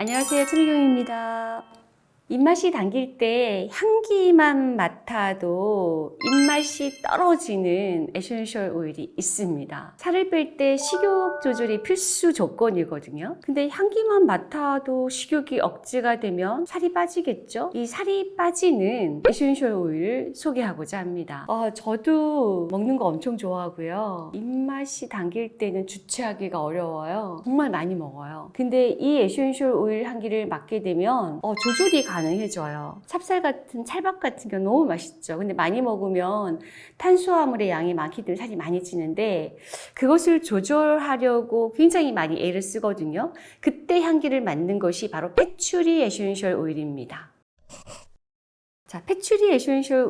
안녕하세요. 최미경입니다. 입맛이 당길 때 향기만 맡아도 입맛이 떨어지는 essential oil이 있습니다. 살을 뺄 때 식욕 조절이 필수 조건이거든요. 근데 향기만 맡아도 식욕이 억제가 되면 살이 빠지겠죠? 이 살이 빠지는 essential oil을 소개하고자 합니다. 어, 저도 먹는 거 엄청 좋아하고요. 입맛이 당길 때는 주체하기가 어려워요. 정말 많이 먹어요. 근데 이 essential oil 향기를 맡게 되면 어, 조절이 가능해져요. 찹쌀 같은 찰밥 같은 경우 너무 맛있죠. 근데 많이 먹으면 탄수화물의 양이 많기 때문에 살이 많이 찌는데 그것을 조절하려고 굉장히 많이 애를 쓰거든요. 그때 향기를 맡는 것이 바로 patchouli essential oil입니다. 자, patchouli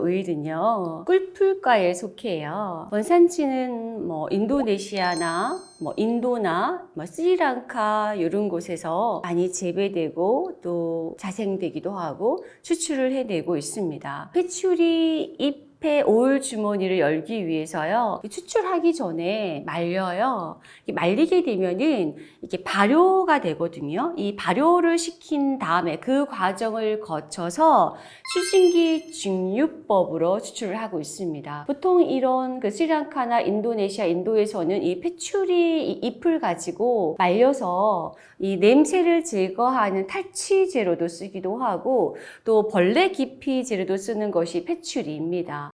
오일은요, 꿀풀과에 속해요. 원산지는 뭐 인도네시아나 뭐 인도나 뭐 스리랑카 이런 곳에서 많이 재배되고 또 자생되기도 하고 수출을 해내고 있습니다. patchouli 잎 잎의 오일 주머니를 열기 위해서요. 추출하기 전에 말려요. 말리게 되면은 이게 발효가 되거든요. 이 발효를 시킨 다음에 그 과정을 거쳐서 수증기 증류법으로 추출을 하고 있습니다. 보통 이런 그 스리랑카나 인도네시아, 인도에서는 이 패츄리 잎을 가지고 말려서 이 냄새를 제거하는 탈취제로도 쓰기도 하고 또 벌레 기피제로도 쓰는 것이 패츄리입니다.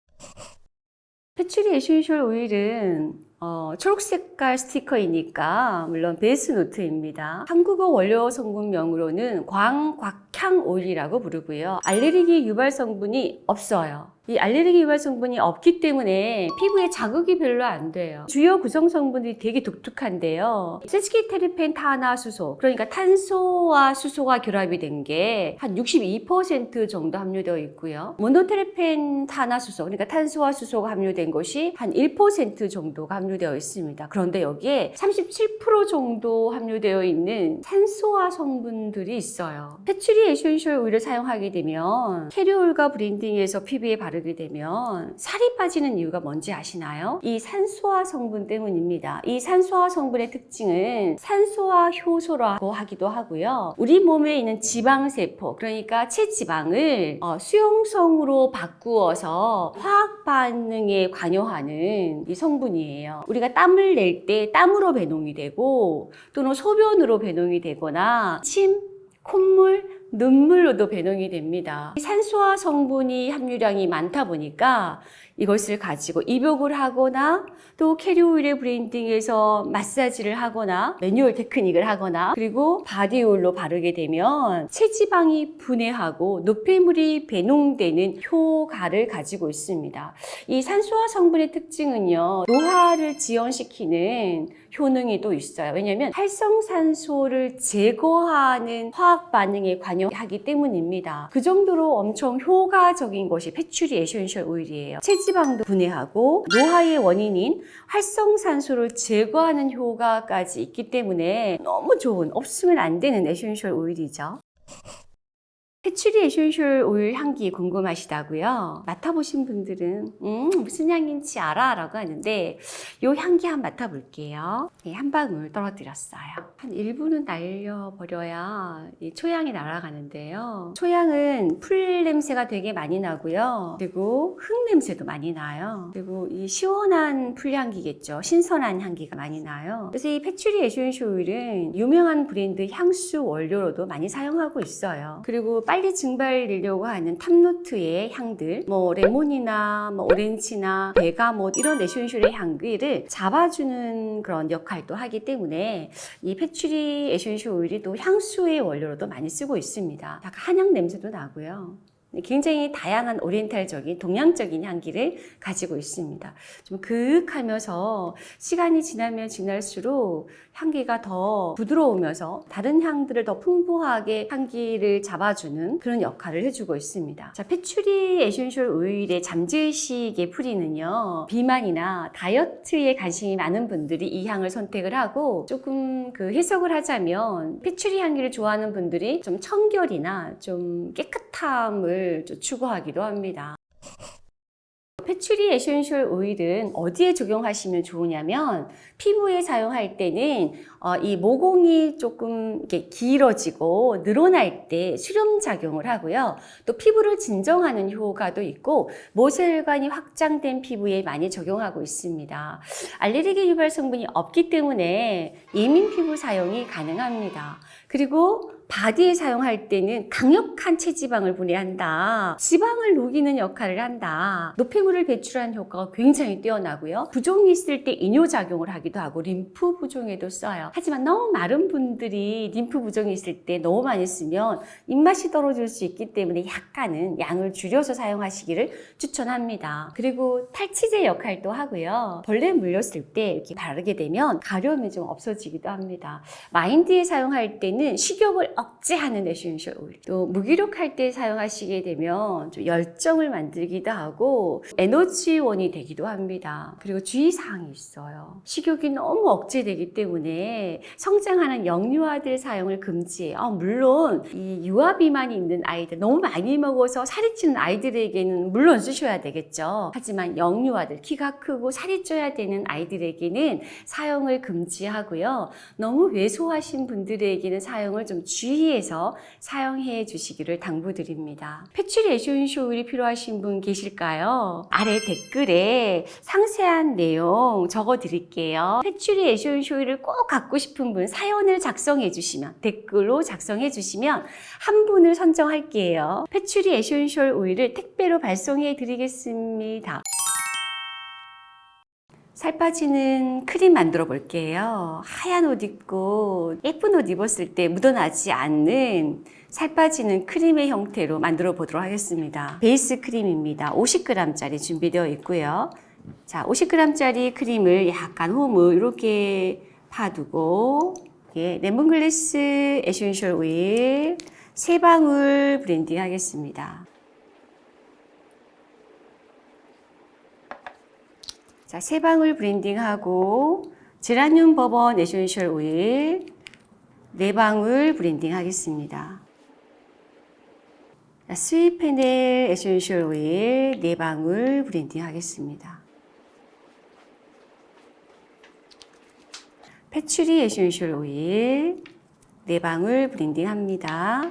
patchouli essential oil은 어, 초록색깔 스티커이니까 물론 base note입니다. 한국어 원료 성분명으로는 광곽향 오일이라고 부르고요. 알레르기 유발 성분이 없어요. 이 알레르기 유발 성분이 없기 때문에 피부에 자극이 별로 안 돼요. 주요 구성 성분들이 되게 독특한데요. sesquiterpene 탄화수소, 그러니까 탄소와 수소가 결합이 된 게 한 62% 정도 함유되어 있고요. monoterpene 탄화수소, 그러니까 탄소와 수소가 함유된 것이 한 1% 정도가 함유되어 있습니다. 그런데 여기에 37% 정도 함유되어 있는 산소화 성분들이 있어요. patchouli essential oil을 사용하게 되면 캐리올과 브랜딩에서 피부에 바르 게 되면 살이 빠지는 이유가 뭔지 아시나요? 이 산소화 성분 때문입니다. 이 산소화 성분의 특징은 산소화 효소라고 하기도 하고요. 우리 몸에 있는 지방세포, 그러니까 체지방을 어, 수용성으로 바꾸어서 화학 반응에 관여하는 이 성분이에요. 우리가 땀을 낼 때 땀으로 배농이 되고 또는 소변으로 배농이 되거나 침, 콧물, 눈물로도 배농이 됩니다. 산소화 성분이 함유량이 많다 보니까 이것을 가지고 입욕을 하거나 또 carrier oil에 blending해서 마사지를 하거나 매뉴얼 테크닉을 하거나 그리고 body oil로 바르게 되면 체지방이 분해하고 노폐물이 배농되는 효과를 가지고 있습니다. 이 산소화 성분의 특징은요. 노화를 지연시키는 효능이 또 있어요. 왜냐하면 활성산소를 제거하는 화학 반응에 관여하기 때문입니다. 그 정도로 엄청 효과적인 것이 patchouli essential oil이에요. 체지방도 분해하고 노화의 원인인 활성산소를 제거하는 효과까지 있기 때문에 너무 좋은 없으면 안 되는 essential oil이죠. patchouli essential oil 향기 궁금하시다고요? 맡아보신 분들은 음, 무슨 향인지 알아? 라고 하는데 이 향기 한번 맡아볼게요. 네, 한 방울 떨어뜨렸어요. 한 1분은 날려버려야 이 초향이 날아가는데요. 초향은 풀 냄새가 되게 많이 나고요. 그리고 흙 냄새도 많이 나요. 그리고 이 시원한 풀향기겠죠. 신선한 향기가 많이 나요. 그래서 이 patchouli essential oil은 유명한 브랜드 향수 원료로도 많이 사용하고 있어요. 그리고 빨리 증발되려고 하는 top note의 향들, 뭐 레몬이나 뭐 오렌지나 bergamot 이런 essential의 향기를 잡아주는 그런 역할도 하기 때문에 이 patchouli essential oil이 또 향수의 원료로도 많이 쓰고 있습니다. 약간 한약 냄새도 나고요. 굉장히 다양한 oriental적인 동양적인 향기를 가지고 있습니다. 좀 그윽하면서 시간이 지나면 지날수록 향기가 더 부드러우면서 다른 향들을 더 풍부하게 향기를 잡아주는 그런 역할을 해주고 있습니다. 자, patchouli essential oil의 잠재의식의 풀이는요. 비만이나 다이어트에 관심이 많은 분들이 이 향을 선택을 하고 조금 그 해석을 하자면 patchouli 향기를 좋아하는 분들이 좀 청결이나 좀 깨끗함을 좀 추구하기도 합니다. patchouli essential oil은 어디에 적용하시면 좋으냐면 피부에 사용할 때는 어, 이 모공이 조금 이렇게 길어지고 늘어날 때 수렴 작용을 하고요. 또 피부를 진정하는 효과도 있고 모세혈관이 확장된 피부에 많이 적용하고 있습니다. 알레르기 유발 성분이 없기 때문에 예민 피부 사용이 가능합니다. 그리고 body에 사용할 때는 강력한 체지방을 분해한다. 지방을 녹이는 역할을 한다. 노폐물을 배출하는 효과가 굉장히 뛰어나고요. 부종이 있을 때 이뇨작용을 하기도 하고 림프 부종에도 써요. 하지만 너무 마른 분들이 림프 부종이 있을 때 너무 많이 쓰면 입맛이 떨어질 수 있기 때문에 약간은 양을 줄여서 사용하시기를 추천합니다. 그리고 탈취제 역할도 하고요. 벌레 물렸을 때 이렇게 바르게 되면 가려움이 좀 없어지기도 합니다. mind에 사용할 때는 식욕을 억제하는 essential oil. 또 무기력할 때 사용하시게 되면 좀 열정을 만들기도 하고 에너지원이 되기도 합니다. 그리고 주의사항이 있어요. 식욕이 너무 억제되기 때문에 성장하는 영유아들 사용을 금지해요. 아, 물론 이 유아 비만이 있는 아이들 너무 많이 먹어서 살이 찌는 아이들에게는 물론 쓰셔야 되겠죠. 하지만 영유아들 키가 크고 살이 쪄야 되는 아이들에게는 사용을 금지하고요. 너무 왜소하신 분들에게는 사용을 좀 주의해서 사용해 주시기를 당부드립니다. patchouli essential oil이 필요하신 분 계실까요? 아래 댓글에 상세한 내용 적어 드릴게요. patchouli essential oil을 꼭 갖고 싶은 분 사연을 작성해 주시면 댓글로 작성해 주시면 한 분을 선정할게요. patchouli essential oil을 택배로 발송해 드리겠습니다. 살 빠지는 크림 만들어 볼게요. 하얀 옷 입고 예쁜 옷 입었을 때 묻어나지 않는 살 빠지는 크림의 형태로 만들어 보도록 하겠습니다. 베이스 크림입니다. 50g짜리 준비되어 있고요. 자, 50g짜리 크림을 약간 홈을 이렇게 파두고 예, lemongrass essential oil 세 방울 blending 하겠습니다. 자, 세 방울 blending하고 geranium bourbon essential oil 네 방울 blending 하겠습니다. 자, sweet fennel essential oil 네 방울 blending 하겠습니다. patchouli essential oil 네 방울 blending 합니다.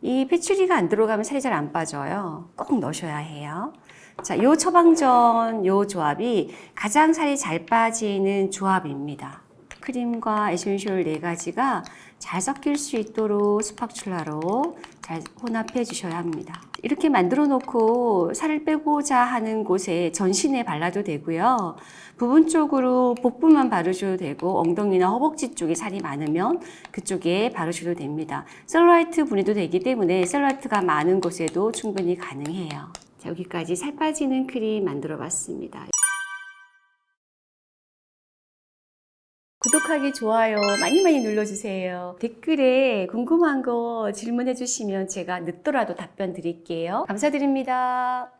이 patchouli가 안 들어가면 살이 잘 안 빠져요. 꼭 넣으셔야 해요. 자, 요 처방전 요 조합이 가장 살이 잘 빠지는 조합입니다. 크림과 essential 네 가지가 잘 섞일 수 있도록 spatula로 잘 혼합해 주셔야 합니다. 이렇게 만들어 놓고 살을 빼고자 하는 곳에 전신에 발라도 되고요. 부분 쪽으로 복부만 바르셔도 되고 엉덩이나 허벅지 쪽에 살이 많으면 그쪽에 바르셔도 됩니다. 셀룰라이트 분해도 되기 때문에 셀룰라이트가 많은 곳에도 충분히 가능해요. 자, 여기까지 살 빠지는 크림 만들어 봤습니다. 구독하기, 좋아요 많이 많이 눌러주세요. 댓글에 궁금한 거 질문해 주시면 제가 늦더라도 답변 드릴게요. 감사드립니다.